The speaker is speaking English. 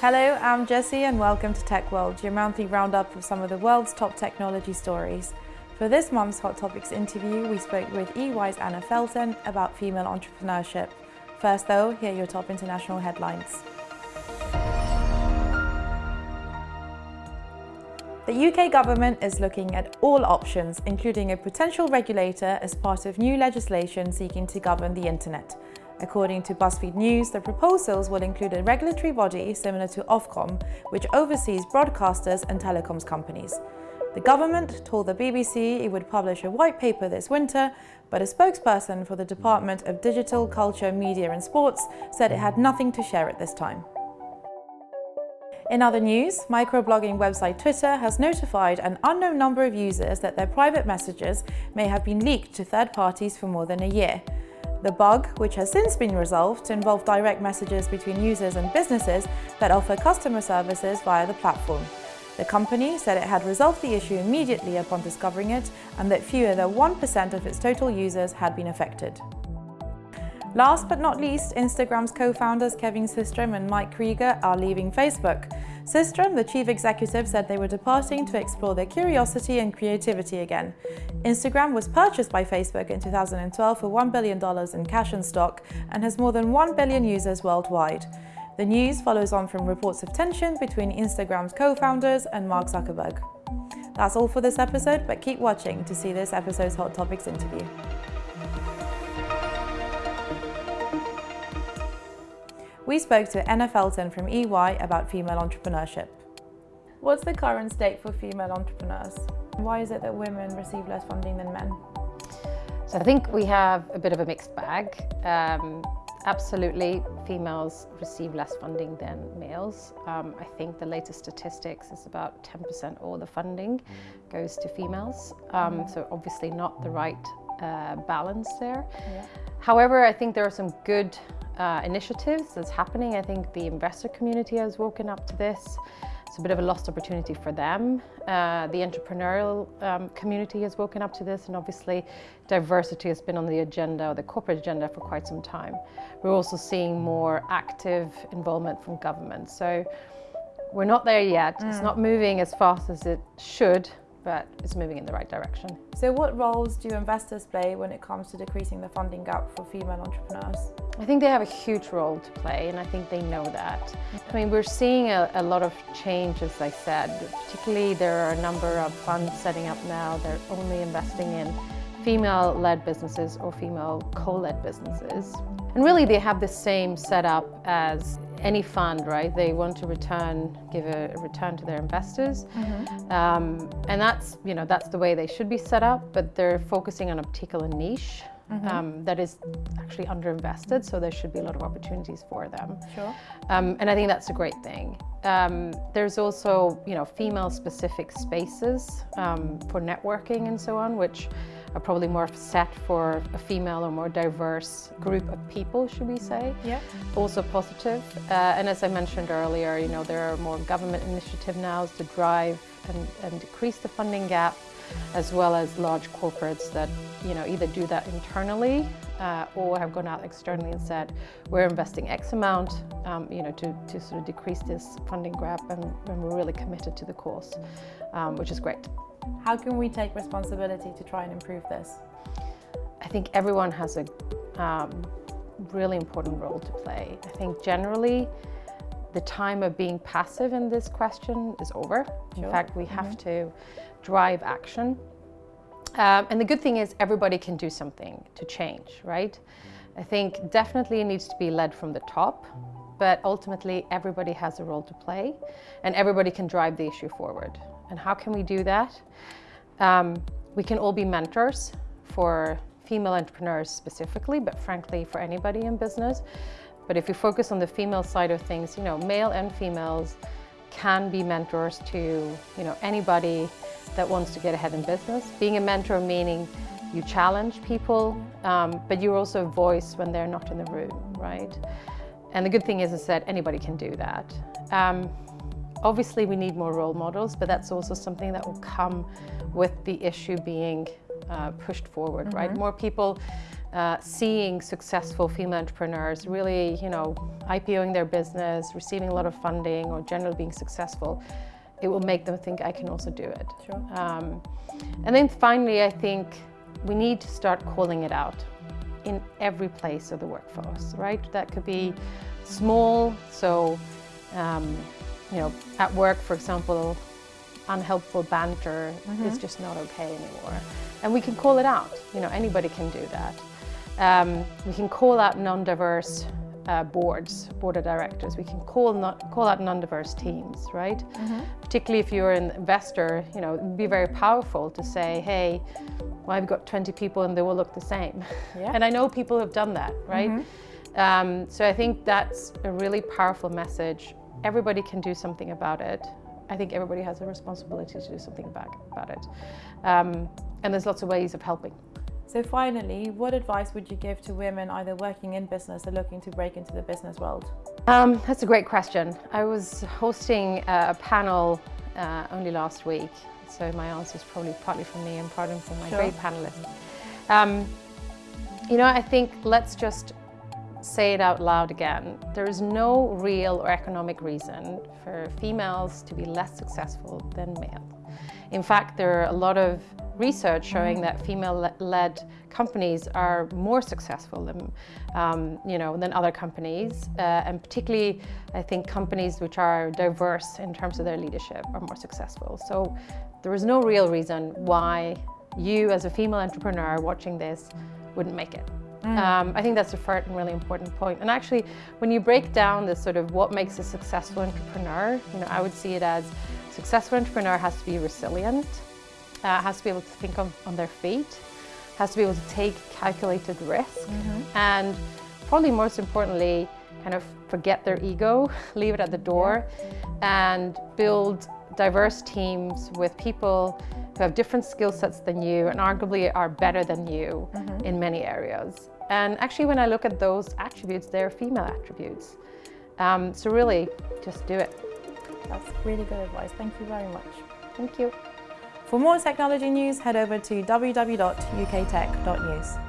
Hello, I'm Jessie and welcome to Tech World, your monthly roundup of some of the world's top technology stories. For this month's Hot Topics interview, we spoke with EY's Anna Felton about female entrepreneurship. First though, here are your top international headlines. The UK government is looking at all options, including a potential regulator as part of new legislation seeking to govern the internet. According to BuzzFeed News, the proposals will include a regulatory body similar to Ofcom, which oversees broadcasters and telecoms companies. The government told the BBC it would publish a white paper this winter, but a spokesperson for the Department of Digital, Culture, Media and Sports said it had nothing to share at this time. In other news, microblogging website Twitter has notified an unknown number of users that their private messages may have been leaked to third parties for more than a year. The bug, which has since been resolved, involved direct messages between users and businesses that offer customer services via the platform. The company said it had resolved the issue immediately upon discovering it and that fewer than 1% of its total users had been affected. Last but not least, Instagram's co-founders Kevin Systrom and Mike Krieger are leaving Facebook. Systrom, the chief executive, said they were departing to explore their curiosity and creativity again. Instagram was purchased by Facebook in 2012 for $1 billion in cash and stock and has more than 1 billion users worldwide. The news follows on from reports of tension between Instagram's co-founders and Mark Zuckerberg. That's all for this episode, but keep watching to see this episode's Hot Topics interview. We spoke to Anna Felton from EY about female entrepreneurship. What's the current state for female entrepreneurs? Why is it that women receive less funding than men? So I think we have a bit of a mixed bag. Um, absolutely, females receive less funding than males. Um, I think the latest statistics is about 10% all the funding goes to females. Um, so obviously not the right uh, balance there. Yeah. However, I think there are some good uh, initiatives that's happening. I think the investor community has woken up to this. It's a bit of a lost opportunity for them. Uh, the entrepreneurial um, community has woken up to this and obviously diversity has been on the agenda, or the corporate agenda for quite some time. We're also seeing more active involvement from government. So we're not there yet. Mm. It's not moving as fast as it should, but it's moving in the right direction. So what roles do investors play when it comes to decreasing the funding gap for female entrepreneurs? I think they have a huge role to play and I think they know that. I mean, we're seeing a, a lot of change, as I said, particularly there are a number of funds setting up now, they're only investing in female-led businesses or female co-led businesses. And really they have the same setup as any fund, right? They want to return, give a, return to their investors. Mm -hmm. um, and that's, you know, that's the way they should be set up, but they're focusing on a particular niche. Mm -hmm. um, that is actually underinvested, so there should be a lot of opportunities for them. Sure. Um, and I think that's a great thing. Um, there's also, you know, female-specific spaces um, for networking and so on, which are probably more set for a female or more diverse group of people, should we say. Yeah. Also positive. Uh, and as I mentioned earlier, you know, there are more government initiative now to drive and, and decrease the funding gap, as well as large corporates that, you know, either do that internally uh, or have gone out externally and said, we're investing X amount, um, you know, to, to sort of decrease this funding gap and, and we're really committed to the cause, um, which is great. How can we take responsibility to try and improve this? I think everyone has a um, really important role to play. I think generally the time of being passive in this question is over. Sure. In fact, we have mm -hmm. to drive action. Um, and the good thing is everybody can do something to change, right? I think definitely it needs to be led from the top, but ultimately everybody has a role to play and everybody can drive the issue forward. And how can we do that? Um, we can all be mentors for female entrepreneurs specifically, but frankly for anybody in business. But if you focus on the female side of things, you know, male and females can be mentors to, you know, anybody that wants to get ahead in business. Being a mentor meaning you challenge people, um, but you're also a voice when they're not in the room, right? And the good thing is, is that anybody can do that. Um, Obviously, we need more role models, but that's also something that will come with the issue being uh, pushed forward, mm -hmm. right? Mm-hmm. More people uh, seeing successful female entrepreneurs really, you know, IPOing their business, receiving a lot of funding or generally being successful, it will make them think I can also do it. Sure. Um, and then finally, I think we need to start calling it out in every place of the workforce, right? That could be small, so, um, you know, at work, for example, unhelpful banter mm -hmm. is just not okay anymore. And we can call it out, you know, anybody can do that. Um, we can call out non-diverse uh, boards, board of directors. We can call, not, call out non-diverse teams, right? Mm -hmm. Particularly if you're an investor, you know, it'd be very powerful to say, hey, well, I've got 20 people and they all look the same. Yeah. And I know people have done that, right? Mm -hmm. um, so I think that's a really powerful message. Everybody can do something about it. I think everybody has a responsibility to do something about, about it. Um, and there's lots of ways of helping. So finally, what advice would you give to women either working in business or looking to break into the business world? Um, that's a great question. I was hosting a panel uh, only last week, so my answer is probably partly from me and partly from my sure. great panelists. Um, you know, I think let's just say it out loud again. There is no real or economic reason for females to be less successful than male. In fact, there are a lot of research showing that female-led companies are more successful than, um, you know, than other companies. Uh, and particularly, I think companies which are diverse in terms of their leadership are more successful. So there is no real reason why you as a female entrepreneur watching this wouldn't make it. Mm. Um, I think that's a really important point. And actually, when you break down this sort of what makes a successful entrepreneur, you know, I would see it as successful entrepreneur has to be resilient, uh, has to be able to think on, on, their feet, has to be able to take calculated risk, mm -hmm. and probably most importantly, kind of forget their ego, leave it at the door, and build diverse teams with people who have different skill sets than you and arguably are better than you mm -hmm. in many areas. And actually, when I look at those attributes, they're female attributes. Um, so really, just do it. That's really good advice. Thank you very much. Thank you. For more technology news, head over to www.uktech.news.